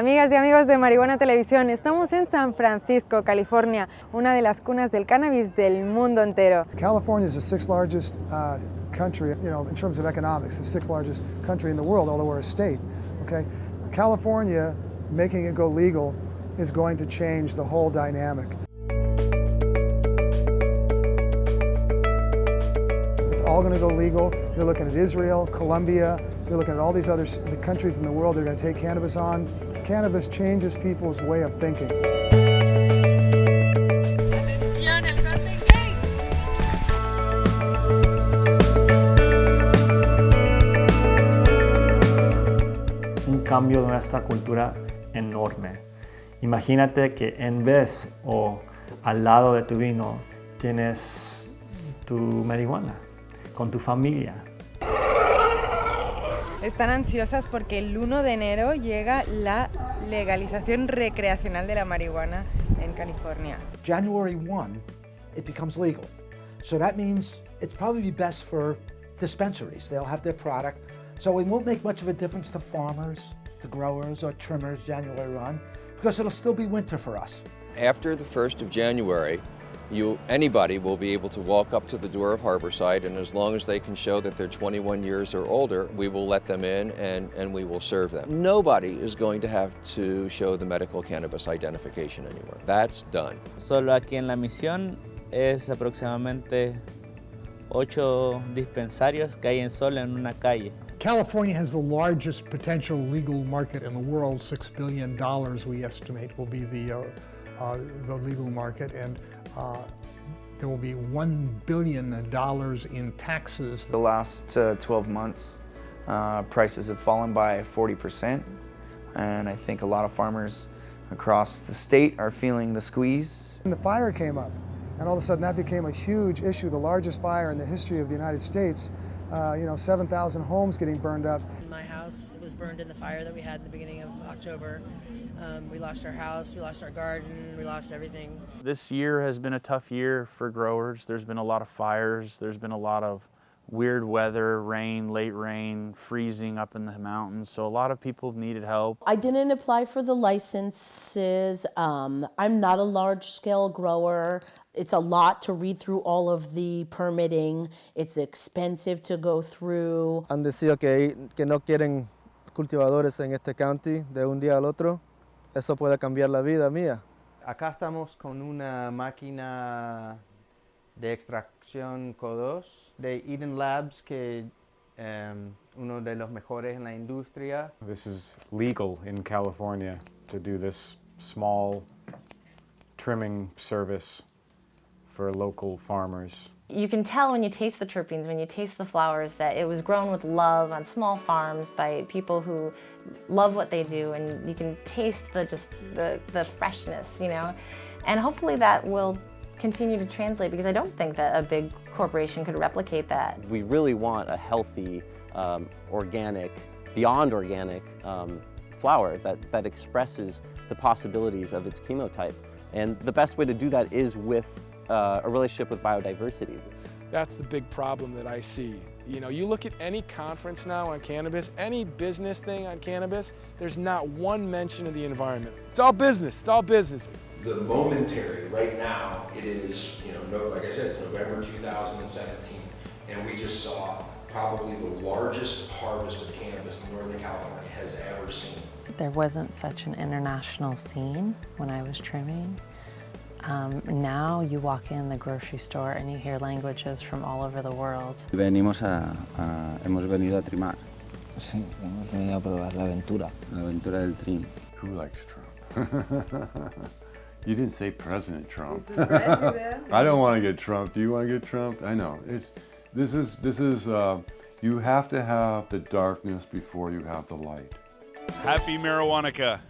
Amigas y amigos de Marihuana Televisión, estamos en San Francisco, California, una de las cunas del cannabis del mundo entero. California is the sixth largest uh, country, you know, in terms of economics, the sixth largest country in the world, although we're a state, okay? California, making it go legal, is going to change the whole dynamic. All going to go legal. You're looking at Israel, Colombia, you're looking at all these other the countries in the world that are going to take cannabis on. Cannabis changes people's way of thinking. un cambio de nuestra cultura enorme. Imagínate que en vez o al lado de tu vino tienes tu marihuana con tu familia. Están ansiosas porque el 1 de enero llega la legalización recreacional de la marihuana en California. January 1, it becomes legal. So that means it's probably best for dispensaries. They'll have their product. So it won't make much of a difference to farmers, to growers, or trimmers January 1, because it'll still be winter for us. After the 1st of January, you, anybody will be able to walk up to the door of Harborside and as long as they can show that they're 21 years or older, we will let them in and, and we will serve them. Nobody is going to have to show the medical cannabis identification anymore. That's done. Solo aquí en La Misión es aproximadamente ocho dispensarios que hay en solo en una calle. California has the largest potential legal market in the world. $6 billion, we estimate, will be the, uh, uh, the legal market. And uh, there will be $1 billion in taxes. The last uh, 12 months, uh, prices have fallen by 40%. And I think a lot of farmers across the state are feeling the squeeze. And the fire came up, and all of a sudden that became a huge issue, the largest fire in the history of the United States. Uh, you know, 7,000 homes getting burned up. My house was burned in the fire that we had in the beginning of October. Um, we lost our house, we lost our garden, we lost everything. This year has been a tough year for growers. There's been a lot of fires, there's been a lot of weird weather, rain, late rain, freezing up in the mountains. So a lot of people needed help. I didn't apply for the licenses. Um, I'm not a large scale grower. It's a lot to read through all of the permitting. It's expensive to go through. Han decidido que, que no quieren cultivadores en este county de un día al otro. Eso puede cambiar la vida mía. Acá estamos con una máquina de extracción CO2 de Eden Labs que um, uno de los mejores en la industria. This is legal in California to do this small trimming service for local farmers. You can tell when you taste the terpenes, when you taste the flowers, that it was grown with love on small farms by people who love what they do, and you can taste the just the, the freshness, you know. And hopefully that will continue to translate because I don't think that a big corporation could replicate that. We really want a healthy, um, organic, beyond organic um, flower that, that expresses the possibilities of its chemotype. And the best way to do that is with uh, a relationship with biodiversity. That's the big problem that I see. You know, you look at any conference now on cannabis, any business thing on cannabis, there's not one mention of the environment. It's all business, it's all business. The momentary, right now, it is, you know, like I said, it's November 2017, and we just saw probably the largest harvest of cannabis Northern California has ever seen. There wasn't such an international scene when I was trimming. Um, now you walk in the grocery store and you hear languages from all over the world. Venimos a, a, hemos venido a trimar. Sí, hemos venido a probar la aventura. La aventura del trim. Who likes Trump? you didn't say President Trump. President. I don't want to get Trump. Do you want to get Trump? I know. It's, this is, this is uh, you have to have the darkness before you have the light. Happy Marijuanica.